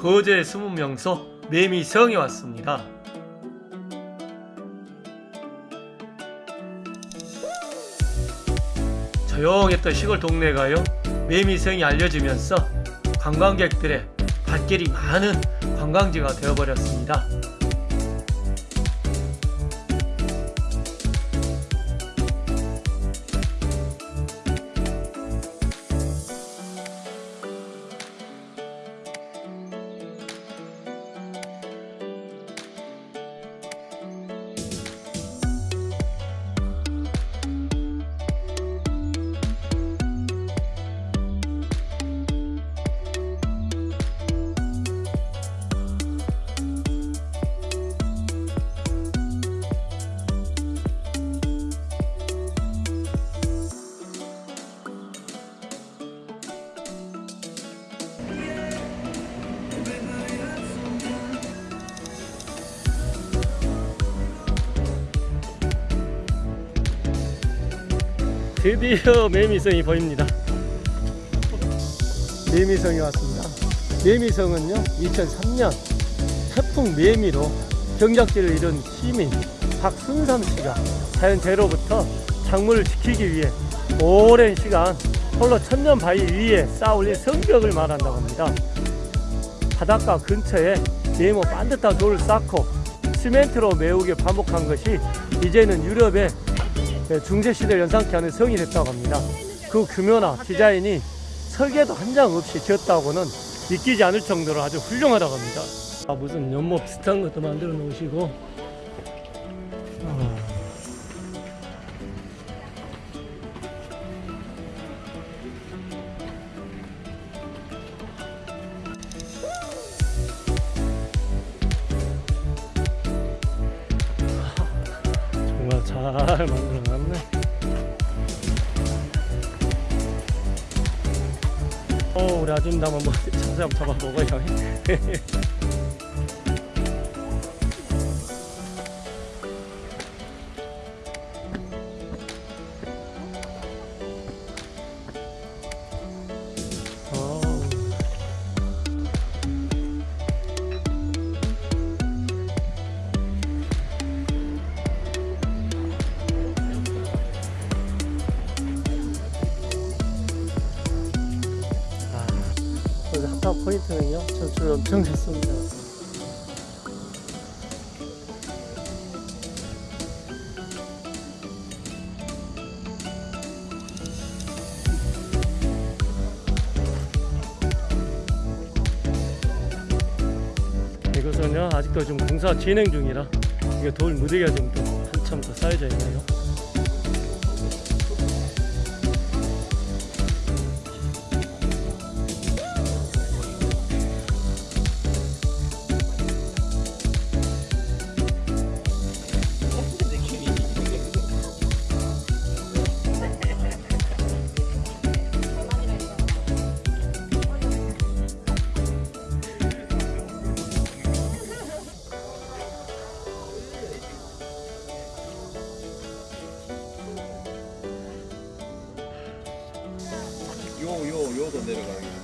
거제 숨은 명소 매미성에 왔습니다. 조용했던 시골 동네가요 매미성이 알려지면서 관광객들의 발길이 많은 관광지가 되어버렸습니다. 드디어 매미성이 보입니다. 매미성이 왔습니다. 매미성은요, 2003년 태풍 매미로 경작지를 잃은 시민 박순삼 씨가 자연재해로부터 작물을 지키기 위해 오랜 시간 홀로 천년 바위 위에 쌓아올린 성벽을 말한다고 합니다. 바닷가 근처에 네모 반듯한 돌을 쌓고 시멘트로 메우게 반복한 것이 이제는 유럽의 중세시대를 연상케 하는 성이 됐다고 합니다. 그 규모나 디자인이 설계도 한 장 없이 지었다고는 믿기지 않을 정도로 아주 훌륭하다고 합니다. 아, 무슨 연못 비슷한 것도 만들어 놓으시고 만들어 놨네. 어, 우리 아줌마 한번 뭐 자세 한번 잡아 먹어요. 핫한 포인트는요, 저줄 엄청 졌습니다. 이것은요, 아직도 좀 공사 진행 중이라 이게 돌 무더기가 좀 더 한참 더 쌓여져 있네요. 요, 요, 요도 내려가야